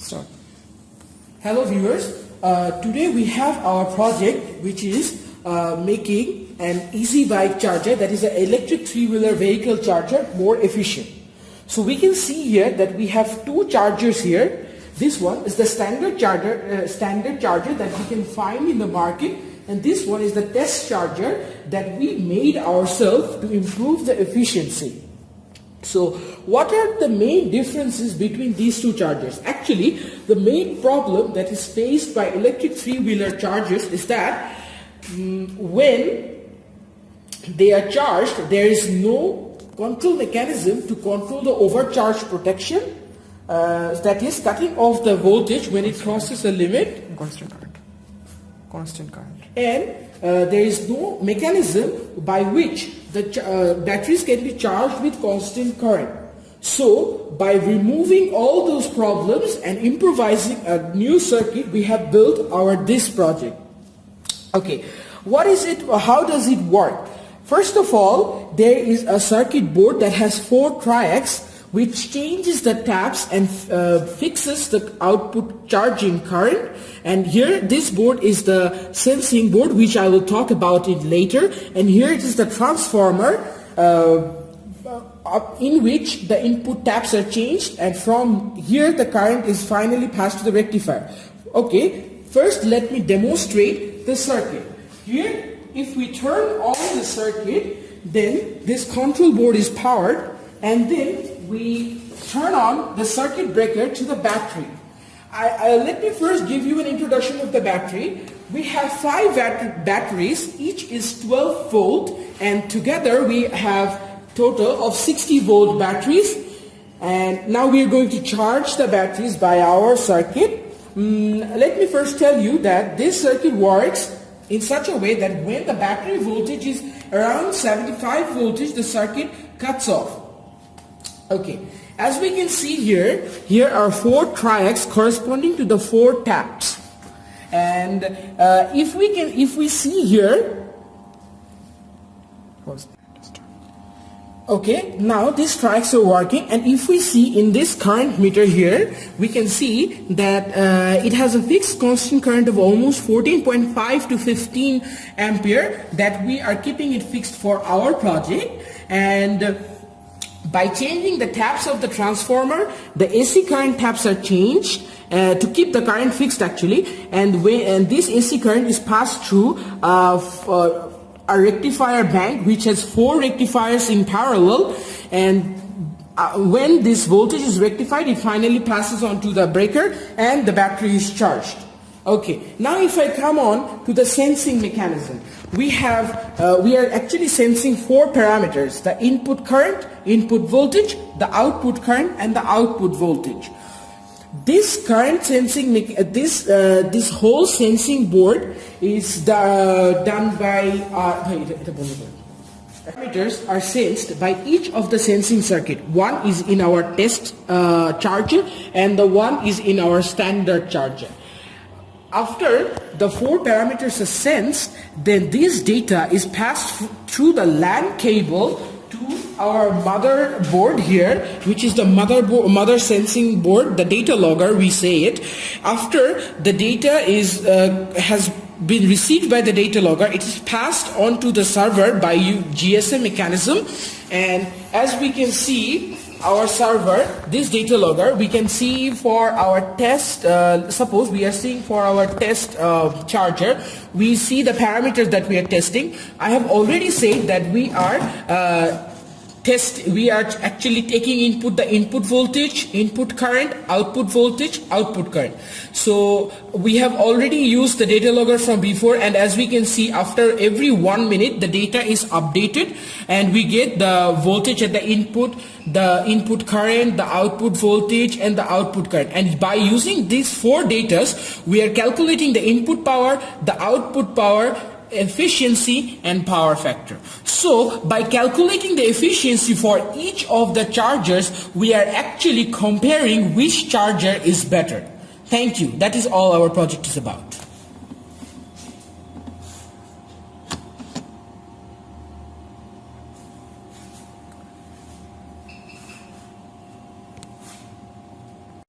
Start. Hello viewers, uh, today we have our project which is uh, making an easy bike charger that is an electric three-wheeler vehicle charger more efficient. So we can see here that we have two chargers here. This one is the standard charger, uh, standard charger that we can find in the market and this one is the test charger that we made ourselves to improve the efficiency. So what are the main differences between these two chargers? Actually, the main problem that is faced by electric three-wheeler chargers is that um, when they are charged, there is no control mechanism to control the overcharge protection. Uh, that is cutting off the voltage when it crosses a limit. Constant current. Constant current. And uh, there is no mechanism by which the uh, batteries can be charged with constant current. So by removing all those problems and improvising a new circuit, we have built our this project. Okay, what is it, how does it work? First of all, there is a circuit board that has four triacs which changes the taps and uh, fixes the output charging current. And here this board is the sensing board which I will talk about it later. And here it is the transformer uh, in which the input taps are changed and from here the current is finally passed to the rectifier. Okay, first let me demonstrate the circuit. Here if we turn on the circuit then this control board is powered and then we turn on the circuit breaker to the battery. I, I, let me first give you an introduction of the battery. We have five bat batteries, each is 12 volt and together we have total of 60 volt batteries and now we are going to charge the batteries by our circuit. Mm, let me first tell you that this circuit works in such a way that when the battery voltage is around 75 voltage, the circuit cuts off. Okay, as we can see here, here are four triacs corresponding to the four taps. And uh, if we can, if we see here, okay, now these triacs are working, and if we see in this current meter here, we can see that uh, it has a fixed constant current of almost 14.5 to 15 ampere that we are keeping it fixed for our project, and by changing the taps of the transformer, the AC current taps are changed uh, to keep the current fixed actually and, when, and this AC current is passed through uh, uh, a rectifier bank which has four rectifiers in parallel and uh, when this voltage is rectified it finally passes on to the breaker and the battery is charged. Okay, now if I come on to the sensing mechanism, we have, uh, we are actually sensing four parameters, the input current, input voltage, the output current and the output voltage. This current sensing, uh, this, uh, this whole sensing board is the, uh, done by, uh, parameters are sensed by each of the sensing circuit. One is in our test uh, charger and the one is in our standard charger. After the four parameters are sensed, then this data is passed through the LAN cable to our motherboard here, which is the motherboard, mother sensing board, the data logger, we say it. After the data is uh, has been received by the data logger, it is passed on to the server by GSM mechanism. And as we can see, our server, this data logger, we can see for our test, uh, suppose we are seeing for our test uh, charger, we see the parameters that we are testing. I have already said that we are uh, test we are actually taking input the input voltage input current output voltage output current. So we have already used the data logger from before and as we can see after every one minute the data is updated and we get the voltage at the input the input current the output voltage and the output current. And by using these four datas we are calculating the input power the output power efficiency and power factor. So by calculating the efficiency for each of the chargers, we are actually comparing which charger is better. Thank you. That is all our project is about.